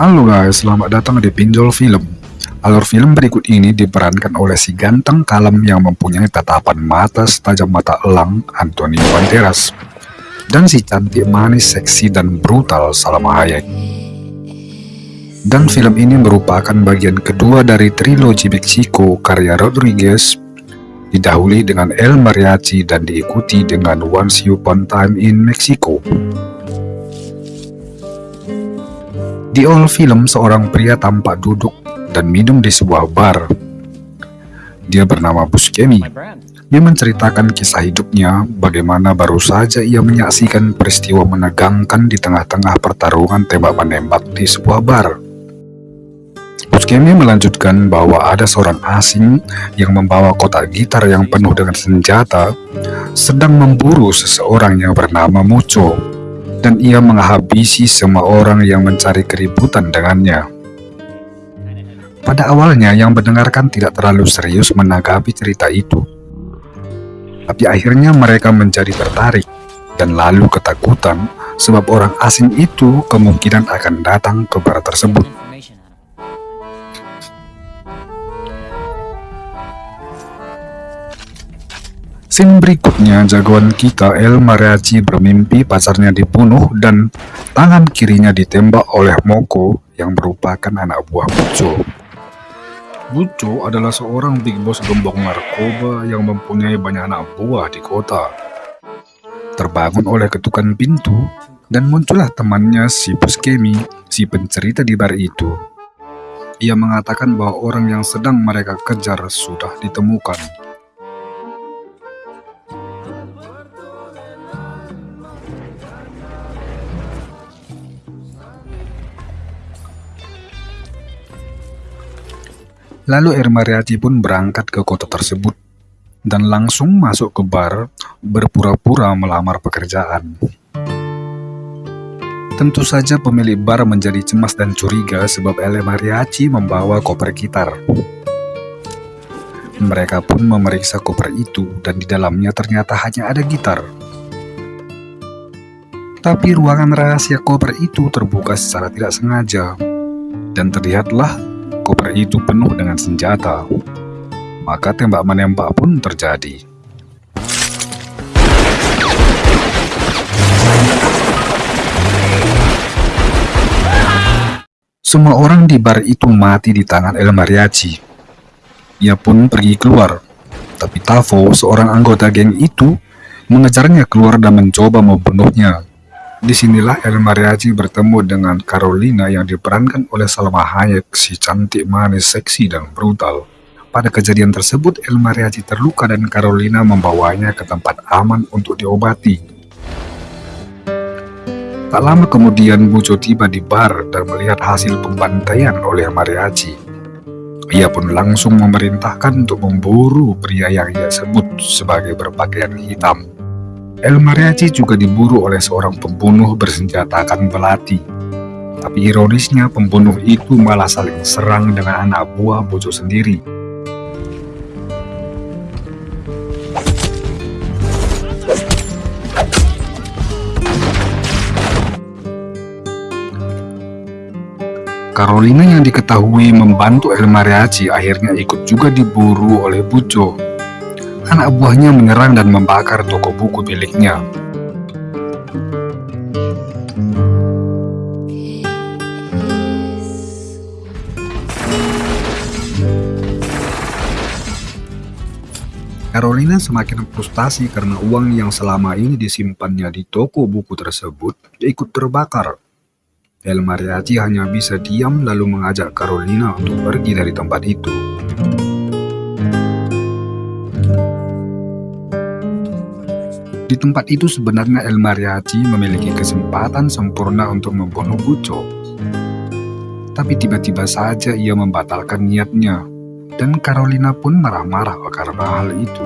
Halo guys, selamat datang di Pinjol Film. Alur film berikut ini diperankan oleh si ganteng kalem yang mempunyai tatapan mata setajam mata elang Antonio Banderas dan si cantik manis, seksi dan brutal Salma Hayek. Dan film ini merupakan bagian kedua dari trilogi Meksiko karya Rodriguez didahului dengan El Mariachi dan diikuti dengan Once Upon Time in Mexico. Di awal film, seorang pria tampak duduk dan minum di sebuah bar. Dia bernama Buscemi. Dia menceritakan kisah hidupnya, bagaimana baru saja ia menyaksikan peristiwa menegangkan di tengah-tengah pertarungan tembak-menembak di sebuah bar. Buscemi melanjutkan bahwa ada seorang asing yang membawa kotak gitar yang penuh dengan senjata sedang memburu seseorang yang bernama Mucho dan ia menghabisi semua orang yang mencari keributan dengannya. Pada awalnya yang mendengarkan tidak terlalu serius menanggapi cerita itu. Tapi akhirnya mereka menjadi tertarik dan lalu ketakutan sebab orang asing itu kemungkinan akan datang ke bar tersebut. Scene berikutnya, jagoan kita El Mariachi bermimpi pacarnya dibunuh dan tangan kirinya ditembak oleh Moko yang merupakan anak buah Buco. Buco adalah seorang big boss gembong narkoba yang mempunyai banyak anak buah di kota. Terbangun oleh ketukan pintu, dan muncullah temannya si Buscemi, si pencerita di bar itu. Ia mengatakan bahwa orang yang sedang mereka kejar sudah ditemukan. Lalu El Mariachi pun berangkat ke kota tersebut dan langsung masuk ke bar berpura-pura melamar pekerjaan. Tentu saja pemilik bar menjadi cemas dan curiga sebab El Mariachi membawa koper gitar. Mereka pun memeriksa koper itu dan di dalamnya ternyata hanya ada gitar. Tapi ruangan rahasia koper itu terbuka secara tidak sengaja dan terlihatlah koper itu penuh dengan senjata. Maka tembak-menembak pun terjadi. Semua orang di bar itu mati di tangan El Mariachi. Ia pun pergi keluar, tapi Tavo, seorang anggota geng itu, mengejarnya keluar dan mencoba membunuhnya. Di sinilah El Mariachi bertemu dengan Carolina yang diperankan oleh Salma Hayek, si cantik manis, seksi, dan brutal. Pada kejadian tersebut, El Mariachi terluka dan Carolina membawanya ke tempat aman untuk diobati. Tak lama kemudian, Bujo tiba di bar dan melihat hasil pembantaian oleh Mariachi. Ia pun langsung memerintahkan untuk memburu pria yang ia sebut sebagai berpakaian hitam. El Mariachi juga diburu oleh seorang pembunuh bersenjatakan belati. Tapi ironisnya pembunuh itu malah saling serang dengan anak buah Bojo sendiri. Carolina yang diketahui membantu El Mariachi akhirnya ikut juga diburu oleh Bujo anak buahnya menyerang dan membakar toko buku miliknya. Carolina semakin frustasi karena uang yang selama ini disimpannya di toko buku tersebut ikut terbakar. El Mariachi hanya bisa diam lalu mengajak Carolina untuk pergi dari tempat itu. Tempat itu sebenarnya El Mariachi memiliki kesempatan sempurna untuk membunuh Buco. Tapi tiba-tiba saja ia membatalkan niatnya dan Carolina pun marah-marah karena hal itu.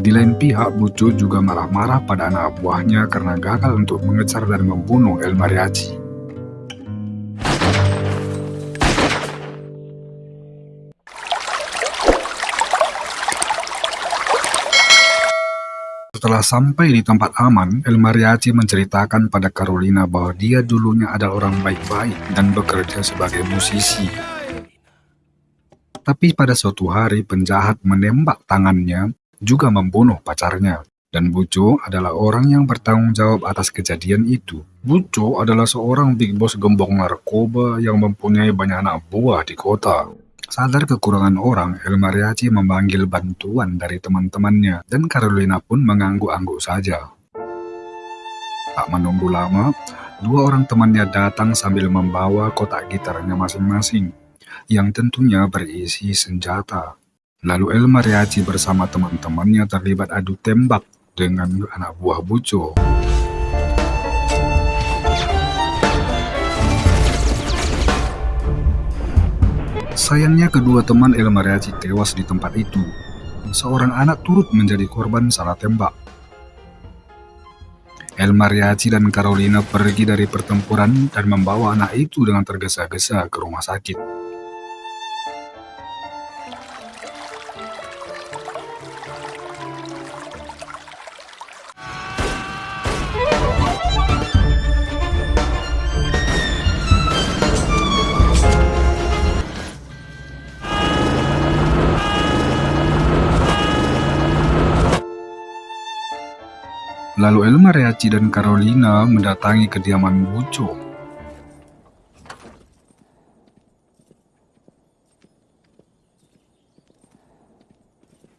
Di lain pihak, Bucu juga marah-marah pada anak buahnya karena gagal untuk mengejar dan membunuh El Mariachi. Setelah sampai di tempat aman, El Mariachi menceritakan pada Carolina bahwa dia dulunya adalah orang baik-baik dan bekerja sebagai musisi. Tapi pada suatu hari penjahat menembak tangannya juga membunuh pacarnya. Dan Buco adalah orang yang bertanggung jawab atas kejadian itu. Buco adalah seorang big boss gembong narkoba yang mempunyai banyak anak buah di kota. Sadar kekurangan orang, El Mariachi memanggil bantuan dari teman-temannya, dan Carolina pun mengangguk-angguk saja. Tak menunggu lama, dua orang temannya datang sambil membawa kotak gitarnya masing-masing, yang tentunya berisi senjata. Lalu El Mariachi bersama teman-temannya terlibat adu tembak dengan anak buah Buco. Sayangnya kedua teman El Mariachi tewas di tempat itu. Seorang anak turut menjadi korban salah tembak. El Mariachi dan Carolina pergi dari pertempuran dan membawa anak itu dengan tergesa-gesa ke rumah sakit. Lalu El Mariachi dan Carolina mendatangi kediaman Buco.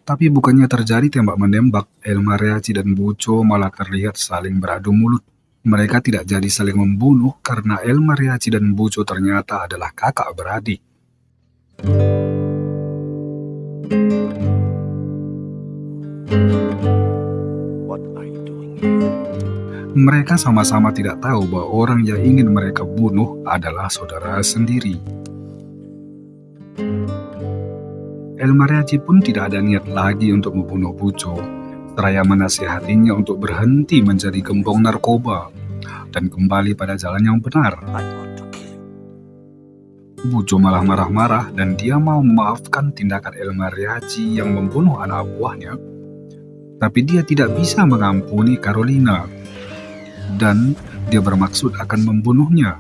Tapi bukannya terjadi tembak-menembak, El Mariachi dan Buco malah terlihat saling beradu mulut. Mereka tidak jadi saling membunuh karena El Mariachi dan Buco ternyata adalah kakak beradik. Mereka sama-sama tidak tahu bahwa orang yang ingin mereka bunuh adalah saudara sendiri. El Mariachi pun tidak ada niat lagi untuk membunuh Buco, seraya menasihatinya untuk berhenti menjadi gembong narkoba dan kembali pada jalan yang benar. Bujo malah marah-marah dan dia mau memaafkan tindakan El Mariachi yang membunuh anak buahnya. Tapi dia tidak bisa mengampuni Carolina dan dia bermaksud akan membunuhnya.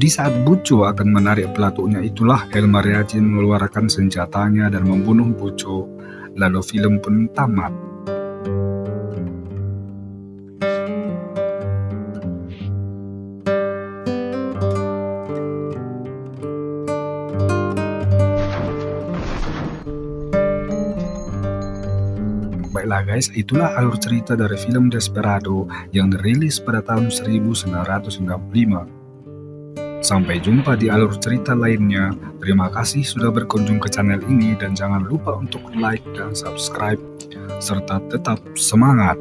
Di saat Buco akan menarik pelatuknya itulah El Mariachi mengeluarkan senjatanya dan membunuh Buco, lalu film pun tamat. Baiklah guys, itulah alur cerita dari film Desperado yang dirilis pada tahun 1995. Sampai jumpa di alur cerita lainnya. Terima kasih sudah berkunjung ke channel ini dan jangan lupa untuk like dan subscribe serta tetap semangat.